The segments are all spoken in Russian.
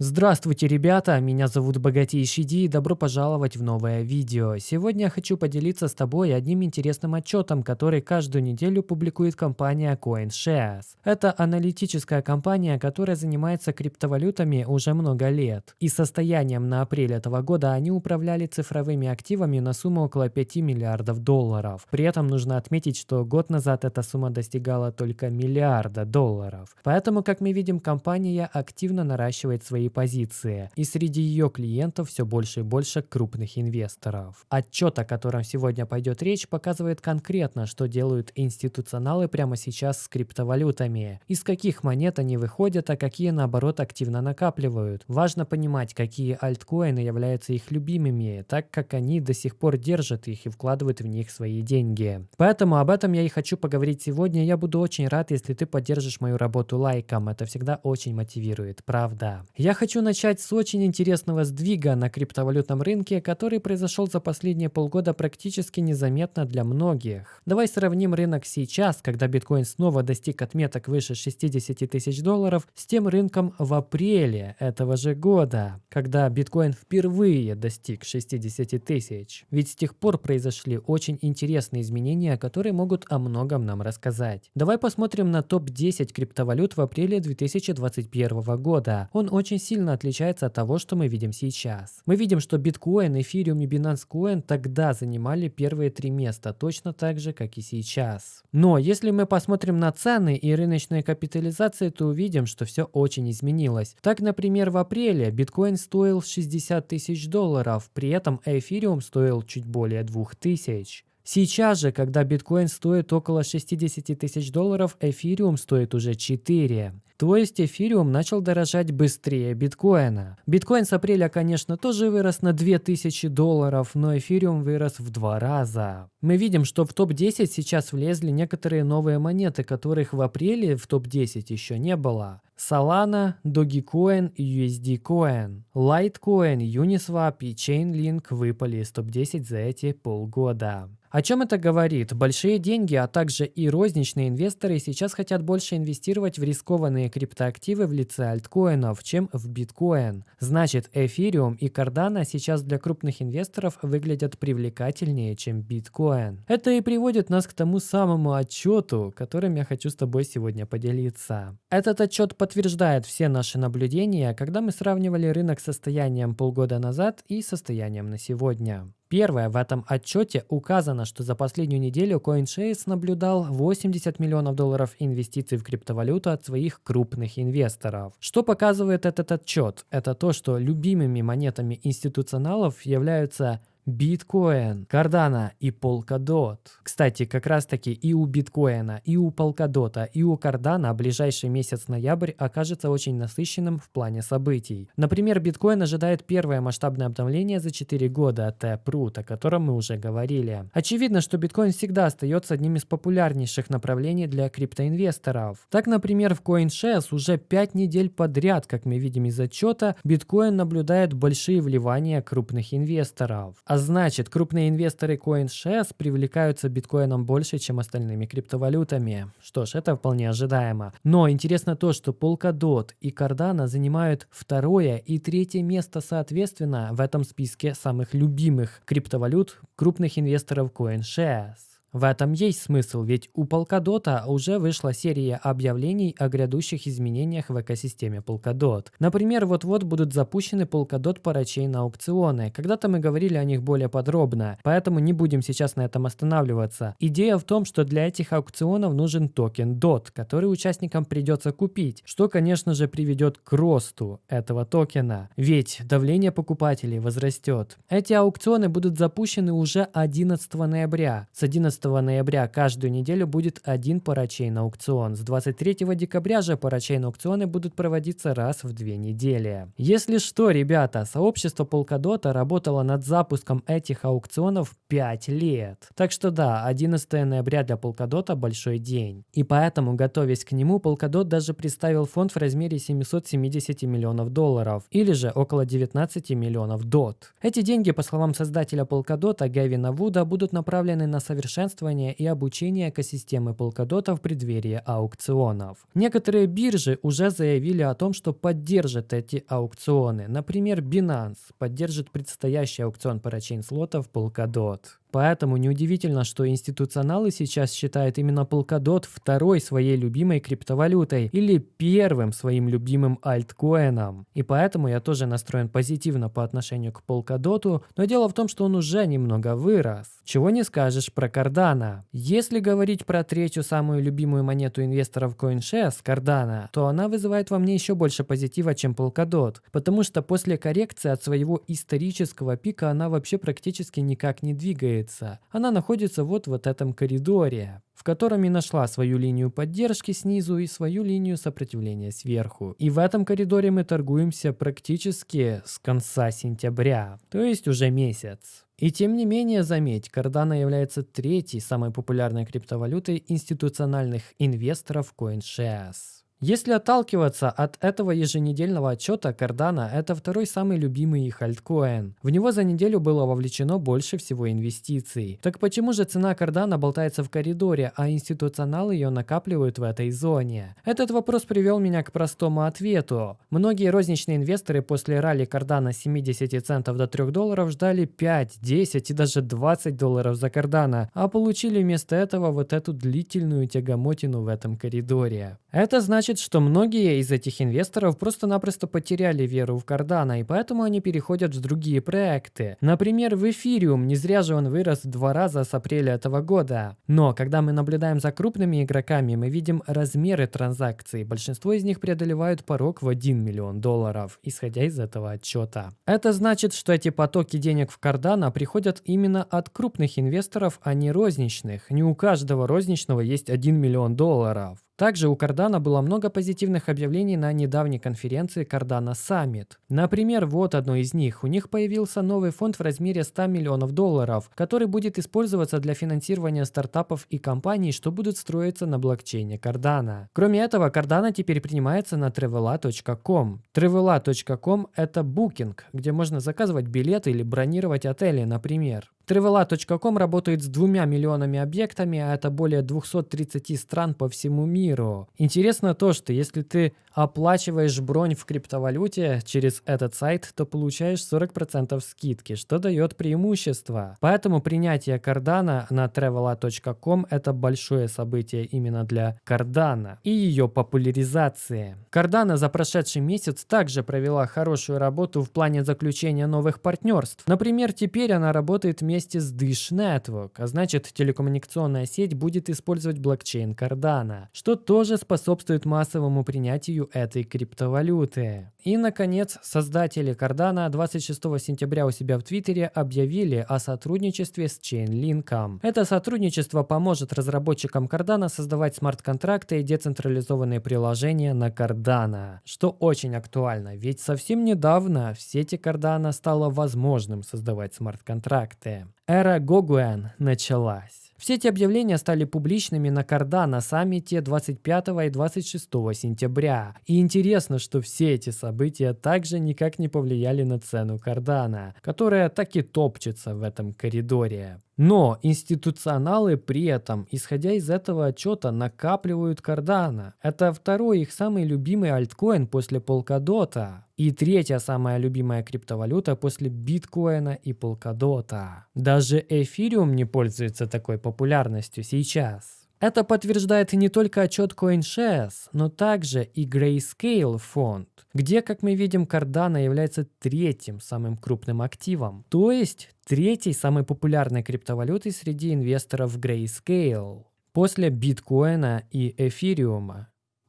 Здравствуйте, ребята! Меня зовут Богатейший Ди и добро пожаловать в новое видео. Сегодня я хочу поделиться с тобой одним интересным отчетом, который каждую неделю публикует компания CoinShares. Это аналитическая компания, которая занимается криптовалютами уже много лет. И состоянием на апрель этого года они управляли цифровыми активами на сумму около 5 миллиардов долларов. При этом нужно отметить, что год назад эта сумма достигала только миллиарда долларов. Поэтому, как мы видим, компания активно наращивает свои позиции, и среди ее клиентов все больше и больше крупных инвесторов. Отчет, о котором сегодня пойдет речь, показывает конкретно, что делают институционалы прямо сейчас с криптовалютами, из каких монет они выходят, а какие наоборот активно накапливают. Важно понимать, какие альткоины являются их любимыми, так как они до сих пор держат их и вкладывают в них свои деньги. Поэтому об этом я и хочу поговорить сегодня. Я буду очень рад, если ты поддержишь мою работу лайком. Это всегда очень мотивирует, правда. Я хочу начать с очень интересного сдвига на криптовалютном рынке, который произошел за последние полгода практически незаметно для многих. Давай сравним рынок сейчас, когда биткоин снова достиг отметок выше 60 тысяч долларов, с тем рынком в апреле этого же года, когда биткоин впервые достиг 60 тысяч. Ведь с тех пор произошли очень интересные изменения, которые могут о многом нам рассказать. Давай посмотрим на топ-10 криптовалют в апреле 2021 года. Он очень сильно отличается от того, что мы видим сейчас. Мы видим, что биткоин, эфириум и Binance Coin тогда занимали первые три места, точно так же, как и сейчас. Но если мы посмотрим на цены и рыночные капитализации, то увидим, что все очень изменилось. Так, например, в апреле биткоин стоил 60 тысяч долларов, при этом эфириум стоил чуть более 2000. Сейчас же, когда биткоин стоит около 60 тысяч долларов, эфириум стоит уже 4. То есть эфириум начал дорожать быстрее биткоина. Биткоин с апреля, конечно, тоже вырос на 2000 долларов, но эфириум вырос в два раза. Мы видим, что в топ-10 сейчас влезли некоторые новые монеты, которых в апреле в топ-10 еще не было. Solana, Dogecoin и USD Coin. Litecoin, Uniswap и Chainlink выпали из топ-10 за эти полгода. О чем это говорит? Большие деньги, а также и розничные инвесторы сейчас хотят больше инвестировать в рискованные криптоактивы в лице альткоинов, чем в биткоин. Значит, эфириум и кардана сейчас для крупных инвесторов выглядят привлекательнее, чем биткоин. Это и приводит нас к тому самому отчету, которым я хочу с тобой сегодня поделиться. Этот отчет подтверждает все наши наблюдения, когда мы сравнивали рынок с состоянием полгода назад и состоянием на сегодня. Первое, в этом отчете указано, что за последнюю неделю CoinShares наблюдал 80 миллионов долларов инвестиций в криптовалюту от своих крупных инвесторов. Что показывает этот отчет? Это то, что любимыми монетами институционалов являются Биткоин, Cardano и Polkadot. Кстати, как раз таки и у биткоина, и у Polkadot, и у Cardano ближайший месяц ноябрь окажется очень насыщенным в плане событий. Например, биткоин ожидает первое масштабное обновление за 4 года от Taproot, о котором мы уже говорили. Очевидно, что биткоин всегда остается одним из популярнейших направлений для криптоинвесторов. Так, например, в CoinShares уже 5 недель подряд, как мы видим из отчета, биткоин наблюдает большие вливания крупных инвесторов. А значит, крупные инвесторы CoinShares привлекаются биткоином больше, чем остальными криптовалютами. Что ж, это вполне ожидаемо. Но интересно то, что Polkadot и Cardano занимают второе и третье место соответственно в этом списке самых любимых криптовалют крупных инвесторов CoinShares. В этом есть смысл, ведь у Polkadot уже вышла серия объявлений о грядущих изменениях в экосистеме Polkadot. Например, вот-вот будут запущены Polkadot Parachain аукционы. Когда-то мы говорили о них более подробно, поэтому не будем сейчас на этом останавливаться. Идея в том, что для этих аукционов нужен токен DOT, который участникам придется купить, что, конечно же, приведет к росту этого токена, ведь давление покупателей возрастет. Эти аукционы будут запущены уже 11 ноября. С 11 11 ноября каждую неделю будет один парачейн аукцион. С 23 декабря же парачейн аукционы будут проводиться раз в две недели. Если что, ребята, сообщество Polkadot работало над запуском этих аукционов 5 лет. Так что да, 11 ноября для Polkadot большой день. И поэтому, готовясь к нему, Polkadot даже представил фонд в размере 770 миллионов долларов, или же около 19 миллионов DOT. Эти деньги, по словам создателя Polkadot Гавина Вуда, будут направлены на совершенно усовершенствования и обучения экосистемы Polkadot в преддверии аукционов. Некоторые биржи уже заявили о том, что поддержат эти аукционы. Например, Binance поддержит предстоящий аукцион парачейн слотов Polkadot. Поэтому неудивительно, что институционалы сейчас считают именно Polkadot второй своей любимой криптовалютой или первым своим любимым альткоином. И поэтому я тоже настроен позитивно по отношению к Polkadot, но дело в том, что он уже немного вырос. Чего не скажешь про Cardano. Если говорить про третью самую любимую монету инвесторов CoinShares, Cardano, то она вызывает во мне еще больше позитива, чем Polkadot, потому что после коррекции от своего исторического пика она вообще практически никак не двигается двигается. Она находится вот в этом коридоре, в котором и нашла свою линию поддержки снизу и свою линию сопротивления сверху. И в этом коридоре мы торгуемся практически с конца сентября, то есть уже месяц. И тем не менее, заметь, Cardano является третьей самой популярной криптовалютой институциональных инвесторов CoinShares. Если отталкиваться от этого еженедельного отчета, Cardano – это второй самый любимый их альткоин. В него за неделю было вовлечено больше всего инвестиций. Так почему же цена Cardano болтается в коридоре, а институционалы ее накапливают в этой зоне? Этот вопрос привел меня к простому ответу. Многие розничные инвесторы после ралли Cardano с 70 центов до 3 долларов ждали 5, 10 и даже 20 долларов за Cardano, а получили вместо этого вот эту длительную тягомотину в этом коридоре. Это значит, что многие из этих инвесторов просто-напросто потеряли веру в Cardano, и поэтому они переходят в другие проекты. Например, в Ethereum, не зря же он вырос в два раза с апреля этого года. Но, когда мы наблюдаем за крупными игроками, мы видим размеры транзакций. Большинство из них преодолевают порог в 1 миллион долларов, исходя из этого отчета. Это значит, что эти потоки денег в Cardano приходят именно от крупных инвесторов, а не розничных. Не у каждого розничного есть 1 миллион долларов. Также у Cardano было много позитивных объявлений на недавней конференции Cardano Summit. Например, вот одно из них. У них появился новый фонд в размере 100 миллионов долларов, который будет использоваться для финансирования стартапов и компаний, что будут строиться на блокчейне Cardano. Кроме этого, Cardano теперь принимается на travela.com. Travela.com – это букинг, где можно заказывать билеты или бронировать отели, например. Trivela.com работает с двумя миллионами объектами, а это более 230 стран по всему миру. Интересно то, что если ты оплачиваешь бронь в криптовалюте через этот сайт, то получаешь 40% скидки, что дает преимущество. Поэтому принятие Cardano на Trevela.com это большое событие именно для Cardano и ее популяризации. Cardano за прошедший месяц также провела хорошую работу в плане заключения новых партнерств. Например, теперь она работает вместе вместе с Dish Network, а значит телекоммуникационная сеть будет использовать блокчейн Cardano, что тоже способствует массовому принятию этой криптовалюты. И, наконец, создатели Cardano 26 сентября у себя в Твиттере объявили о сотрудничестве с Chainlink. Это сотрудничество поможет разработчикам Cardano создавать смарт-контракты и децентрализованные приложения на Cardano, что очень актуально, ведь совсем недавно в сети Cardano стало возможным создавать смарт-контракты. Эра Гогуэн началась. Все эти объявления стали публичными на Cardano саммите 25 и 26 сентября. И интересно, что все эти события также никак не повлияли на цену Cardano, которая так и топчется в этом коридоре. Но институционалы при этом, исходя из этого отчета, накапливают Cardano. Это второй их самый любимый альткоин после Polkadot. И третья самая любимая криптовалюта после биткоина и Polkadot. Даже эфириум не пользуется такой популярностью сейчас. Это подтверждает не только отчет CoinShares, но также и Grayscale фонд, где, как мы видим, Cardano является третьим самым крупным активом, то есть третьей самой популярной криптовалютой среди инвесторов Grayscale после биткоина и эфириума.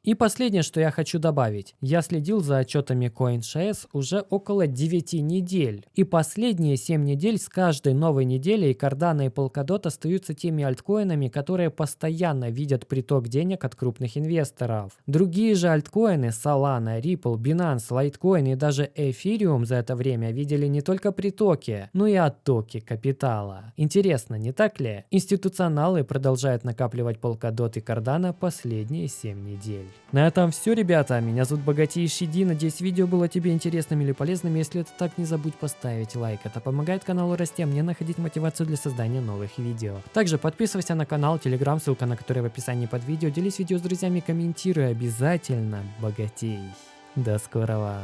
И последнее, что я хочу добавить. Я следил за отчетами CoinShares уже около 9 недель. И последние 7 недель с каждой новой неделей Cardano и Polkadot остаются теми альткоинами, которые постоянно видят приток денег от крупных инвесторов. Другие же альткоины Solana, Ripple, Binance, Litecoin и даже Ethereum за это время видели не только притоки, но и оттоки капитала. Интересно, не так ли? Институционалы продолжают накапливать Polkadot и Cardano последние 7 недель. На этом все, ребята. Меня зовут Богатейший Ди. Надеюсь, видео было тебе интересным или полезным. Если это так, не забудь поставить лайк. Это помогает каналу расти, а мне находить мотивацию для создания новых видео. Также подписывайся на канал, телеграм, ссылка на который в описании под видео. Делись видео с друзьями, комментируй обязательно. Богатей. До скорого.